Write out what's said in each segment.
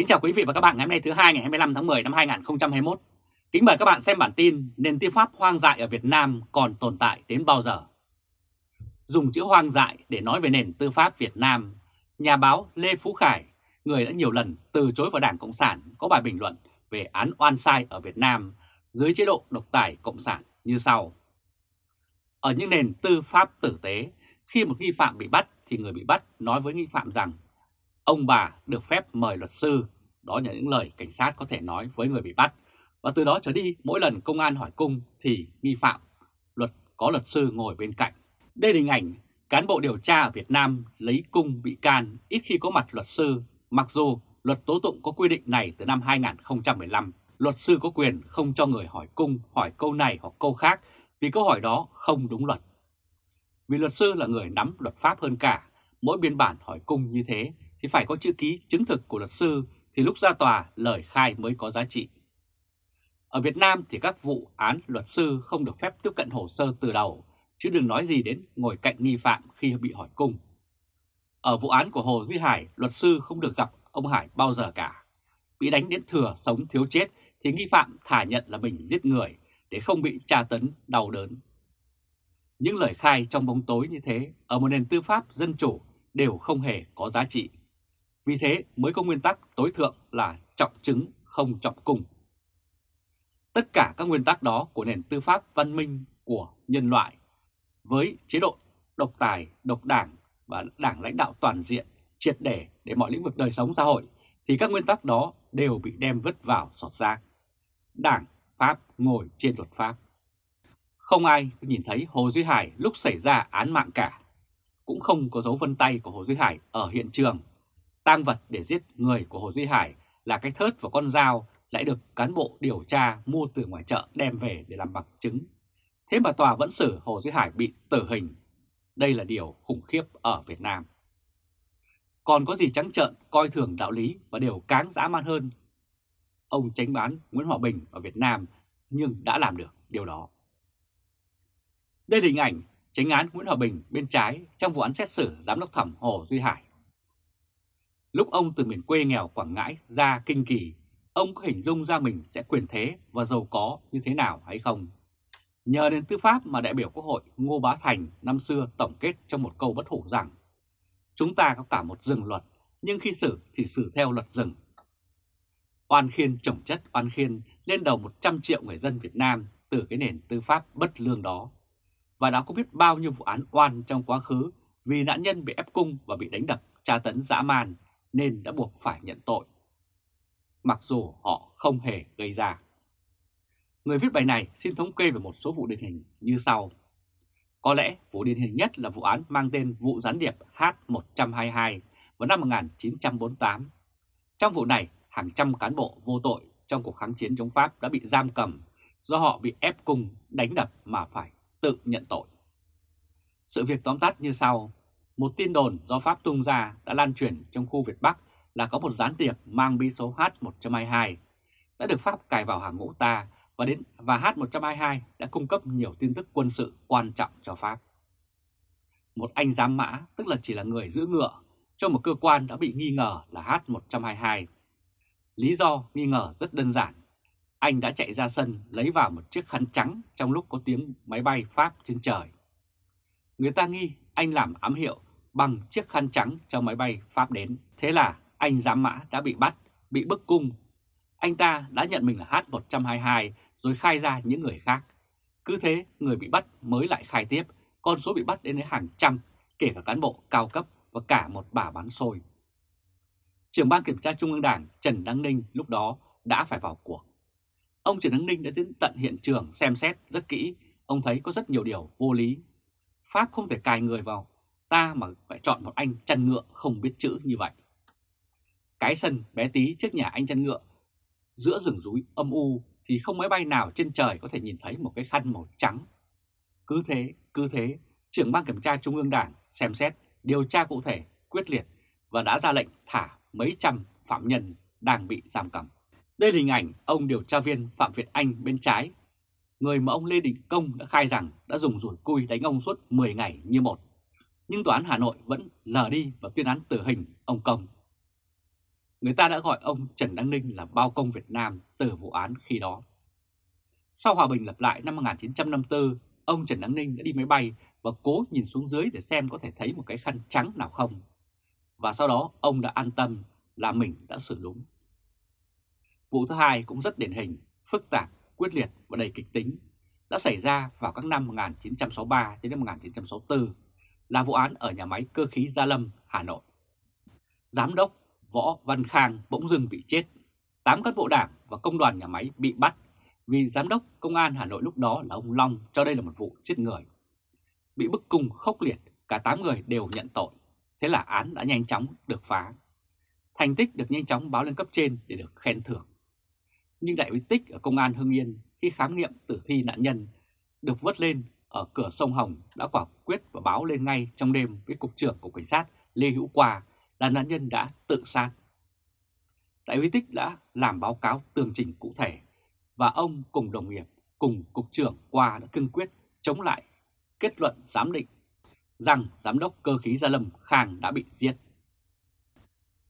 Kính chào quý vị và các bạn ngày hôm nay thứ hai ngày 25 tháng 10 năm 2021. Kính mời các bạn xem bản tin nền tư pháp hoang dại ở Việt Nam còn tồn tại đến bao giờ. Dùng chữ hoang dại để nói về nền tư pháp Việt Nam, nhà báo Lê Phú Khải, người đã nhiều lần từ chối vào Đảng Cộng sản có bài bình luận về án oan sai ở Việt Nam dưới chế độ độc tài Cộng sản như sau. Ở những nền tư pháp tử tế, khi một nghi phạm bị bắt thì người bị bắt nói với nghi phạm rằng ông bà được phép mời luật sư, đó là những lời cảnh sát có thể nói với người bị bắt. Và từ đó trở đi, mỗi lần công an hỏi cung thì nghi phạm luật có luật sư ngồi bên cạnh. Đây là hình ảnh cán bộ điều tra ở Việt Nam lấy cung bị can ít khi có mặt luật sư, mặc dù luật tố tụng có quy định này từ năm 2015. Luật sư có quyền không cho người hỏi cung hỏi câu này hoặc câu khác vì câu hỏi đó không đúng luật. Vì luật sư là người nắm luật pháp hơn cả, mỗi biên bản hỏi cung như thế thì phải có chữ ký chứng thực của luật sư thì lúc ra tòa lời khai mới có giá trị. Ở Việt Nam thì các vụ án luật sư không được phép tiếp cận hồ sơ từ đầu, chứ đừng nói gì đến ngồi cạnh nghi phạm khi bị hỏi cung. Ở vụ án của Hồ Duy Hải, luật sư không được gặp ông Hải bao giờ cả. Bị đánh đến thừa sống thiếu chết thì nghi phạm thả nhận là mình giết người để không bị tra tấn đau đớn. Những lời khai trong bóng tối như thế ở một nền tư pháp dân chủ đều không hề có giá trị. Vì thế mới có nguyên tắc tối thượng là trọng chứng không trọng cung. Tất cả các nguyên tắc đó của nền tư pháp văn minh của nhân loại với chế độ độc tài, độc đảng và đảng lãnh đạo toàn diện triệt để để mọi lĩnh vực đời sống xã hội thì các nguyên tắc đó đều bị đem vứt vào sọt rác. Đảng Pháp ngồi trên luật pháp. Không ai nhìn thấy Hồ Duy Hải lúc xảy ra án mạng cả. Cũng không có dấu vân tay của Hồ Duy Hải ở hiện trường tang vật để giết người của Hồ Duy Hải là cái thớt và con dao lại được cán bộ điều tra mua từ ngoài chợ đem về để làm bằng chứng. Thế mà tòa vẫn xử Hồ Duy Hải bị tử hình. Đây là điều khủng khiếp ở Việt Nam. Còn có gì trắng trợn, coi thường đạo lý và điều cáng dã man hơn. Ông tránh bán Nguyễn Hòa Bình ở Việt Nam nhưng đã làm được điều đó. Đây là hình ảnh tránh án Nguyễn Hòa Bình bên trái trong vụ án xét xử giám đốc thẩm Hồ Duy Hải. Lúc ông từ miền quê nghèo Quảng Ngãi ra Kinh Kỳ, ông có hình dung ra mình sẽ quyền thế và giàu có như thế nào hay không? Nhờ đến tư pháp mà đại biểu Quốc hội Ngô Bá Thành năm xưa tổng kết trong một câu bất hủ rằng Chúng ta có cả một rừng luật, nhưng khi xử thì xử theo luật rừng. Oan khiên trồng chất oan khiên lên đầu 100 triệu người dân Việt Nam từ cái nền tư pháp bất lương đó. Và đã có biết bao nhiêu vụ án oan trong quá khứ vì nạn nhân bị ép cung và bị đánh đập, tra tấn dã man nên đã buộc phải nhận tội, mặc dù họ không hề gây ra. Người viết bài này xin thống kê về một số vụ điển hình như sau. Có lẽ vụ điển hình nhất là vụ án mang tên vụ gián điệp H122 vào năm 1948. Trong vụ này, hàng trăm cán bộ vô tội trong cuộc kháng chiến chống Pháp đã bị giam cầm do họ bị ép cung đánh đập mà phải tự nhận tội. Sự việc tóm tắt như sau. Một tin đồn do Pháp tung ra đã lan truyền trong khu Việt Bắc là có một gián điệp mang bí số H122 đã được Pháp cài vào hàng ngũ ta và đến và H122 đã cung cấp nhiều tin tức quân sự quan trọng cho Pháp. Một anh giám mã, tức là chỉ là người giữ ngựa, cho một cơ quan đã bị nghi ngờ là H122. Lý do nghi ngờ rất đơn giản. Anh đã chạy ra sân lấy vào một chiếc khăn trắng trong lúc có tiếng máy bay Pháp trên trời. Người ta nghi anh làm ám hiệu bằng chiếc khăn trắng cho máy bay Pháp đến. Thế là anh giám mã đã bị bắt, bị bức cung. Anh ta đã nhận mình là H122 rồi khai ra những người khác. Cứ thế người bị bắt mới lại khai tiếp, con số bị bắt đến đến hàng trăm, kể cả cán bộ cao cấp và cả một bà bán xôi. Trưởng ban kiểm tra Trung ương Đảng Trần Đăng Ninh lúc đó đã phải vào cuộc. Ông Trần Đăng Ninh đã đến tận hiện trường xem xét rất kỹ, ông thấy có rất nhiều điều vô lý. Pháp không thể cài người vào ta mà phải chọn một anh chăn ngựa không biết chữ như vậy. Cái sân bé tí trước nhà anh chăn ngựa, giữa rừng rúi âm u thì không máy bay nào trên trời có thể nhìn thấy một cái khăn màu trắng. Cứ thế, cứ thế, trưởng ban kiểm tra Trung ương Đảng xem xét, điều tra cụ thể, quyết liệt và đã ra lệnh thả mấy trăm phạm nhân đang bị giam cầm. Đây là hình ảnh ông điều tra viên Phạm Việt Anh bên trái, người mà ông Lê Đình Công đã khai rằng đã dùng rủi cui đánh ông suốt 10 ngày như một nhưng Tòa án Hà Nội vẫn lờ đi và tuyên án tử hình ông Công. người ta đã gọi ông Trần Đăng Ninh là bao công Việt Nam từ vụ án khi đó. Sau hòa bình lập lại năm 1954, ông Trần Đăng Ninh đã đi máy bay và cố nhìn xuống dưới để xem có thể thấy một cái khăn trắng nào không. Và sau đó ông đã an tâm là mình đã xử đúng. Vụ thứ hai cũng rất điển hình, phức tạp, quyết liệt và đầy kịch tính đã xảy ra vào các năm 1963 đến năm 1964 là vụ án ở nhà máy cơ khí Gia Lâm, Hà Nội. Giám đốc Võ Văn Khang bỗng dưng bị chết, 8 cán bộ đảng và công đoàn nhà máy bị bắt vì giám đốc công an Hà Nội lúc đó là ông Long cho đây là một vụ giết người. Bị bức cung khốc liệt, cả 8 người đều nhận tội, thế là án đã nhanh chóng được phá. Thành tích được nhanh chóng báo lên cấp trên để được khen thưởng. Nhưng đại úy Tích ở công an Hưng Yên khi khám nghiệm tử thi nạn nhân được vớt lên ở cửa sông Hồng đã quả quyết và báo lên ngay trong đêm với Cục trưởng của Cảnh sát Lê Hữu Qua là nạn nhân đã tự sát. Đại úy Tích đã làm báo cáo tường trình cụ thể và ông cùng đồng nghiệp cùng Cục trưởng Qua đã cương quyết chống lại kết luận giám định rằng Giám đốc cơ khí Gia Lâm Khang đã bị giết.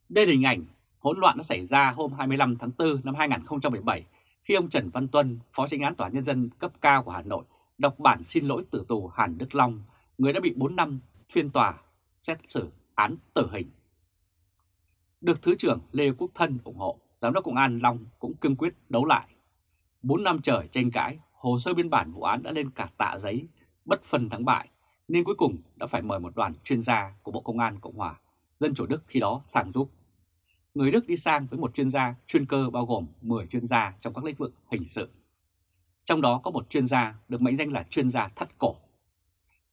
Đây là hình ảnh hỗn loạn đã xảy ra hôm 25 tháng 4 năm 2017 khi ông Trần Văn Tuân, Phó Tranh án Tòa Nhân dân cấp cao của Hà Nội, đọc bản xin lỗi tử tù Hàn Đức Long, người đã bị 4 năm phiên tòa xét xử án tử hình. Được Thứ trưởng Lê Quốc Thân ủng hộ, Giám đốc Công an Long cũng cương quyết đấu lại. 4 năm trời tranh cãi, hồ sơ biên bản vụ án đã lên cả tạ giấy, bất phân thắng bại, nên cuối cùng đã phải mời một đoàn chuyên gia của Bộ Công an Cộng hòa, Dân Chủ Đức khi đó sang giúp người Đức đi sang với một chuyên gia chuyên cơ bao gồm 10 chuyên gia trong các lĩnh vực hình sự. Trong đó có một chuyên gia được mệnh danh là chuyên gia thắt cổ.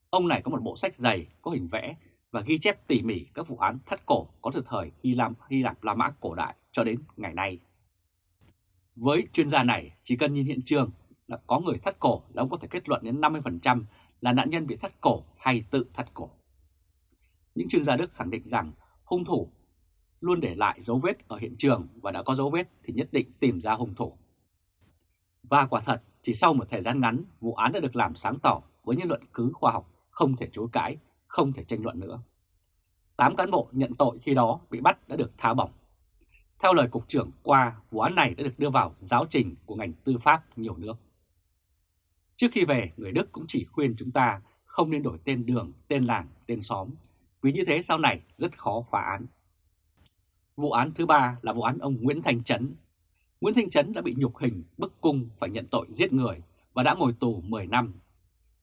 Ông này có một bộ sách dày có hình vẽ và ghi chép tỉ mỉ các vụ án thắt cổ có từ thời Hy Lạp, Hy Lạp La Mã cổ đại cho đến ngày nay. Với chuyên gia này, chỉ cần nhìn hiện trường là có người thắt cổ là ông có thể kết luận đến 50% là nạn nhân bị thắt cổ hay tự thắt cổ. Những chuyên gia Đức khẳng định rằng hung thủ luôn để lại dấu vết ở hiện trường và đã có dấu vết thì nhất định tìm ra hung thủ. Và quả thật, chỉ sau một thời gian ngắn, vụ án đã được làm sáng tỏ với những luận cứ khoa học không thể chối cãi, không thể tranh luận nữa. Tám cán bộ nhận tội khi đó bị bắt đã được tháo bỏng Theo lời Cục trưởng qua, vụ án này đã được đưa vào giáo trình của ngành tư pháp nhiều nước. Trước khi về, người Đức cũng chỉ khuyên chúng ta không nên đổi tên đường, tên làng, tên xóm, vì như thế sau này rất khó phá án. Vụ án thứ ba là vụ án ông Nguyễn thành Trấn. Nguyễn Thanh Trấn đã bị nhục hình, bức cung phải nhận tội giết người và đã ngồi tù 10 năm.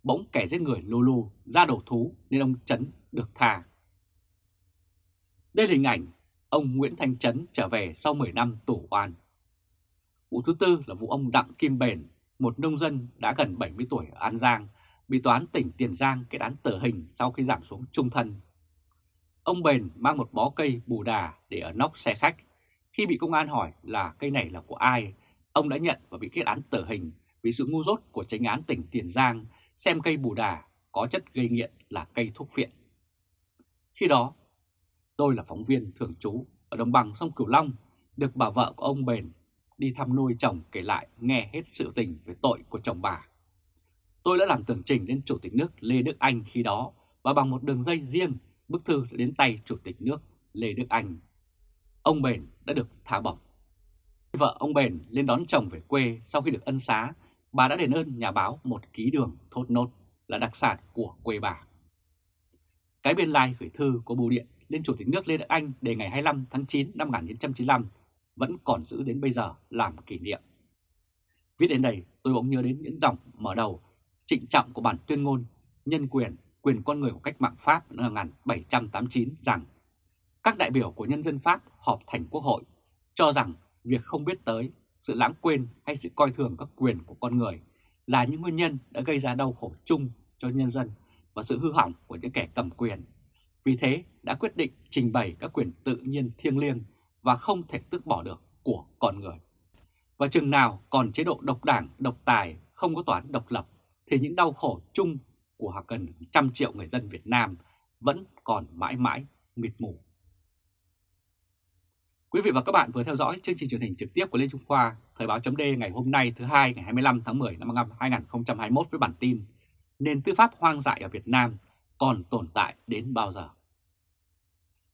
Bỗng kẻ giết người lulu ra đầu thú nên ông Trấn được tha. Đây là hình ảnh ông Nguyễn Thanh Trấn trở về sau 10 năm tù oan. Vụ thứ tư là vụ ông Đặng Kim Bền, một nông dân đã gần 70 tuổi ở An Giang, bị toán tỉnh Tiền Giang kết án tử hình sau khi giảm xuống trung thân Ông Bền mang một bó cây bù đà để ở nóc xe khách. Khi bị công an hỏi là cây này là của ai, ông đã nhận và bị kết án tử hình vì sự ngu dốt của tránh án tỉnh Tiền Giang xem cây bù đà có chất gây nghiện là cây thuốc phiện. Khi đó, tôi là phóng viên thường trú ở đồng bằng sông Cửu Long, được bà vợ của ông Bền đi thăm nuôi chồng kể lại nghe hết sự tình về tội của chồng bà. Tôi đã làm tường trình lên Chủ tịch nước Lê Đức Anh khi đó và bằng một đường dây riêng bức thư đến tay Chủ tịch nước Lê Đức Anh. Ông Bền đã được thả bỏng. Vợ ông Bền lên đón chồng về quê sau khi được ân xá, bà đã đền ơn nhà báo một ký đường thốt nốt là đặc sản của quê bà. Cái biên lai gửi thư của bưu điện lên Chủ tịch nước Lê Đức Anh đề ngày 25 tháng 9 năm 1995 vẫn còn giữ đến bây giờ làm kỷ niệm. Viết đến đây tôi bỗng nhớ đến những dòng mở đầu trịnh trọng của bản tuyên ngôn nhân quyền quyền con người của cách mạng Pháp năm 1789 rằng các đại biểu của nhân dân Pháp họp thành quốc hội cho rằng việc không biết tới, sự lãng quên hay sự coi thường các quyền của con người là những nguyên nhân đã gây ra đau khổ chung cho nhân dân và sự hư hỏng của những kẻ cầm quyền. Vì thế đã quyết định trình bày các quyền tự nhiên thiêng liêng và không thể tước bỏ được của con người. Và chừng nào còn chế độ độc đảng, độc tài, không có toán độc lập, thì những đau khổ chung của gần trăm triệu người dân Việt Nam vẫn còn mãi mãi mịt mù. Quý vị và các bạn vừa theo dõi chương trình truyền hình trực tiếp của Lê Trung Khoa, Thời báo chấm ngày hôm nay thứ hai ngày 25 tháng 10 năm 2021 với bản tin Nền tư pháp hoang dại ở Việt Nam còn tồn tại đến bao giờ?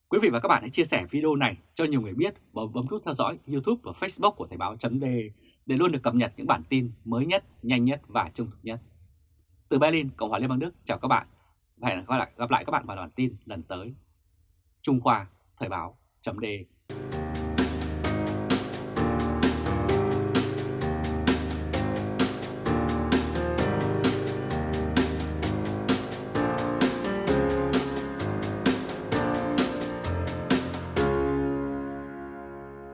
Quý vị và các bạn hãy chia sẻ video này cho nhiều người biết và bấm nút theo dõi YouTube và Facebook của Thời báo chấm để luôn được cập nhật những bản tin mới nhất, nhanh nhất và trung thực nhất. Từ Berlin, Cộng hòa Liên bang Đức, chào các bạn và hẹn gặp lại, gặp lại các bạn vào bản tin lần tới. Trung Khoa, Thời báo .de